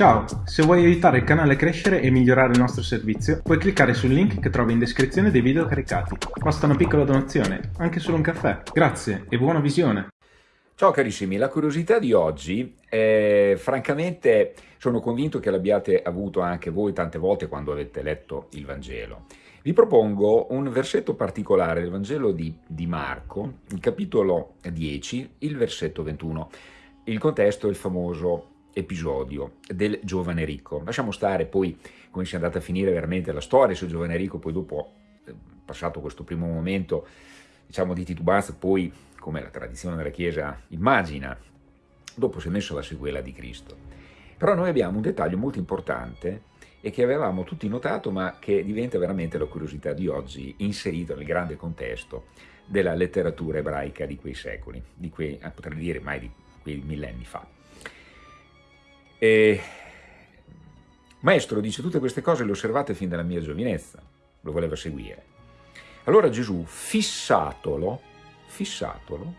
Ciao, se vuoi aiutare il canale a crescere e migliorare il nostro servizio, puoi cliccare sul link che trovi in descrizione dei video caricati. Basta una piccola donazione, anche solo un caffè. Grazie e buona visione! Ciao carissimi, la curiosità di oggi, eh, francamente sono convinto che l'abbiate avuto anche voi tante volte quando avete letto il Vangelo. Vi propongo un versetto particolare del Vangelo di, di Marco, il capitolo 10, il versetto 21. Il contesto è il famoso episodio del giovane ricco. Lasciamo stare poi come sia andata a finire veramente la storia sul giovane ricco, poi dopo, eh, passato questo primo momento diciamo di titubanza, poi come la tradizione della Chiesa immagina, dopo si è messo alla sequela di Cristo. Però noi abbiamo un dettaglio molto importante e che avevamo tutti notato ma che diventa veramente la curiosità di oggi inserito nel grande contesto della letteratura ebraica di quei secoli, di quei, eh, potrei dire mai di quei millenni fa. E... Maestro dice tutte queste cose le osservate fin dalla mia giovinezza, lo voleva seguire. Allora Gesù, fissatolo, fissatolo,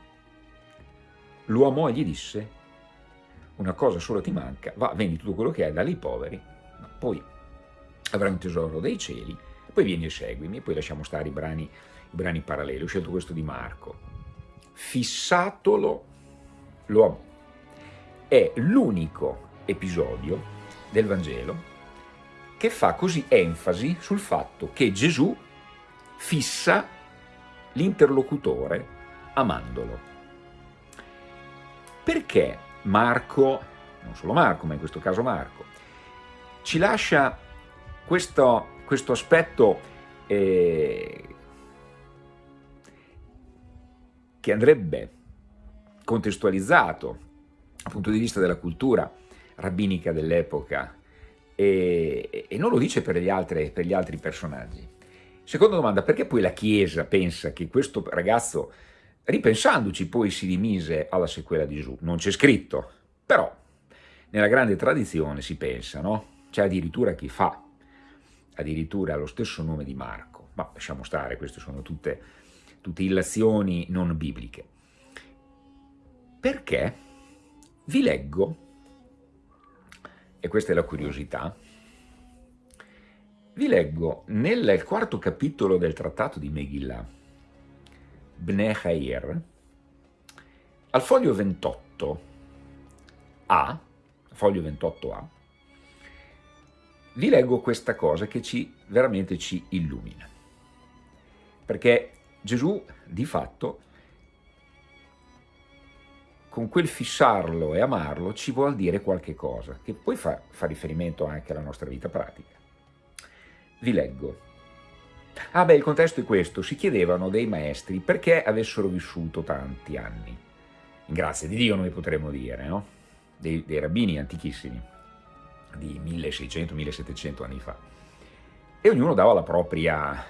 lo amò e gli disse, una cosa sola ti manca, va, vendi tutto quello che hai, dai ai poveri, poi avrai un tesoro dei cieli, poi vieni e seguimi, e poi lasciamo stare i brani, i brani paralleli, ho scelto questo di Marco. Fissatolo, lo amò. È l'unico episodio del Vangelo che fa così enfasi sul fatto che Gesù fissa l'interlocutore amandolo. Perché Marco, non solo Marco, ma in questo caso Marco, ci lascia questo, questo aspetto eh, che andrebbe contestualizzato dal punto di vista della cultura rabbinica dell'epoca e, e, non lo dice per gli, altri, per gli altri personaggi. Seconda domanda, perché poi la Chiesa pensa che questo ragazzo, ripensandoci, poi si dimise alla sequela di Gesù? Non c'è scritto, però nella grande tradizione si pensa, no? C'è addirittura chi fa, addirittura lo stesso nome di Marco, ma lasciamo stare, queste sono tutte, tutte illazioni non bibliche. Perché? Vi leggo e questa è la curiosità, vi leggo nel quarto capitolo del trattato di Megillah, Bnei Chair, al foglio 28a, foglio 28a, vi leggo questa cosa che ci, veramente ci illumina. Perché Gesù, di fatto, con quel fissarlo e amarlo ci vuol dire qualche cosa, che poi fa, fa riferimento anche alla nostra vita pratica. Vi leggo. Ah beh, il contesto è questo, si chiedevano dei maestri perché avessero vissuto tanti anni. In grazia di Dio noi potremmo dire, no? Dei, dei rabbini antichissimi, di 1600-1700 anni fa. E ognuno dava la propria,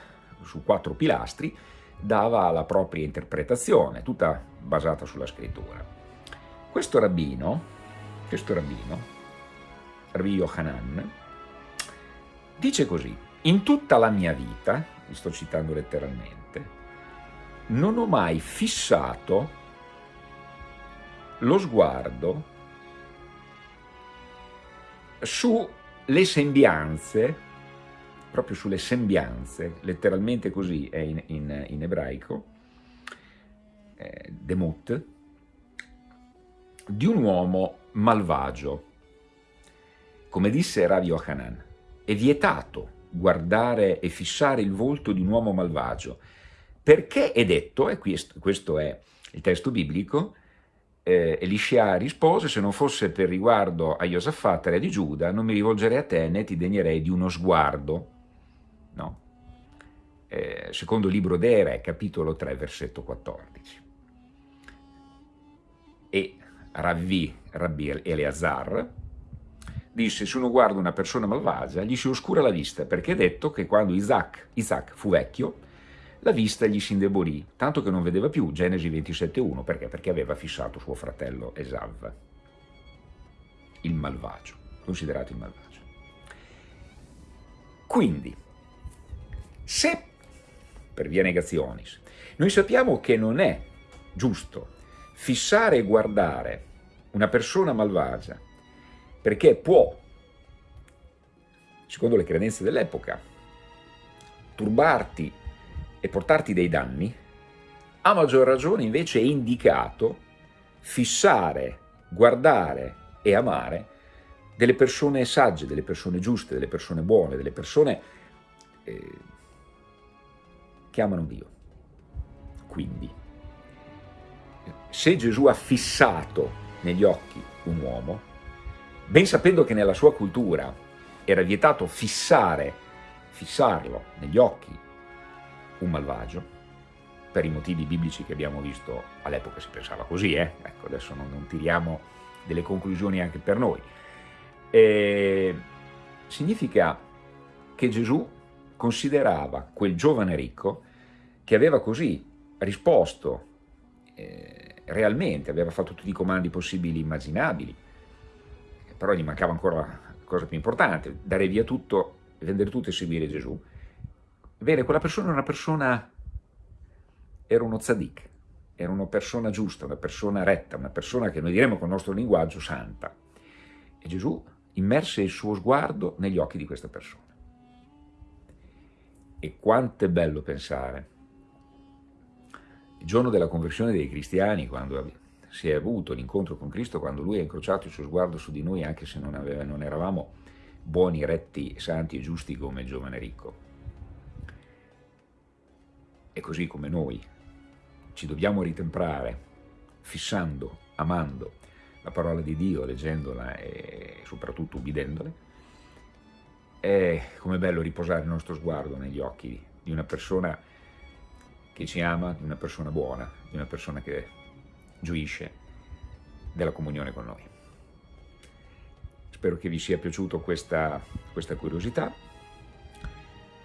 su quattro pilastri, dava la propria interpretazione, tutta basata sulla scrittura. Questo rabbino, questo rabbino, Rabbi Yohanan, dice così, in tutta la mia vita, vi sto citando letteralmente, non ho mai fissato lo sguardo sulle sembianze, proprio sulle sembianze, letteralmente così è in, in, in ebraico, eh, demut, di un uomo malvagio. Come disse Rav Yohanan, è vietato guardare e fissare il volto di un uomo malvagio, perché è detto, e questo è il testo biblico, eh, Elisha rispose, se non fosse per riguardo a Iosafat, re di Giuda, non mi rivolgerei a te né ti degnerei di uno sguardo. No? Eh, secondo libro dei Re, capitolo 3, versetto 14. E Rabbi, Rabbi Eleazar, disse se uno guarda una persona malvagia gli si oscura la vista perché è detto che quando Isaac, Isaac fu vecchio la vista gli si indebolì, tanto che non vedeva più, Genesi 27.1, perché? Perché aveva fissato suo fratello Esav, il malvagio, considerato il malvagio. Quindi, se, per via negazionis, noi sappiamo che non è giusto fissare e guardare una persona malvagia, perché può secondo le credenze dell'epoca, turbarti e portarti dei danni, a maggior ragione invece è indicato fissare, guardare e amare delle persone sagge, delle persone giuste, delle persone buone, delle persone eh, che amano Dio. Quindi, se Gesù ha fissato negli occhi un uomo, ben sapendo che nella sua cultura era vietato fissare, fissarlo negli occhi un malvagio, per i motivi biblici che abbiamo visto all'epoca si pensava così, eh? ecco adesso non, non, tiriamo delle conclusioni anche per noi. E significa che Gesù considerava quel giovane ricco che aveva così risposto eh, realmente, aveva fatto tutti i comandi possibili e immaginabili, però gli mancava ancora la cosa più importante, dare via tutto, vendere tutto e seguire Gesù. Bene, quella persona è una persona era uno tzaddik, era una persona giusta, una persona retta, una persona che noi diremmo con il nostro linguaggio santa. E Gesù immerse il suo sguardo negli occhi di questa persona. E quanto è bello pensare, il giorno della conversione dei cristiani, quando si è avuto l'incontro con Cristo, quando Lui ha incrociato il suo sguardo su di noi, anche se non, aveva, non eravamo buoni, retti, santi e giusti come il giovane ricco. E così come noi ci dobbiamo ritemprare fissando, amando la parola di Dio, leggendola e soprattutto ubbidendola, è come bello riposare il nostro sguardo negli occhi di una persona che ci ama, di una persona buona, di una persona che gioisce della comunione con noi. Spero che vi sia piaciuta questa, questa curiosità,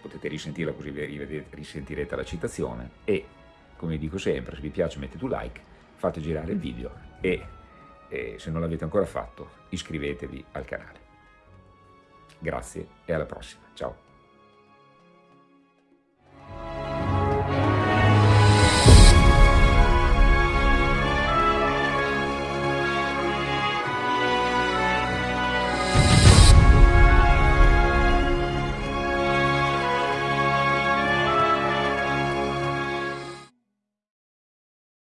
potete risentirla così vi risentirete la citazione e come dico sempre, se vi piace mettete un like, fate girare il video e, e se non l'avete ancora fatto iscrivetevi al canale. Grazie e alla prossima, ciao!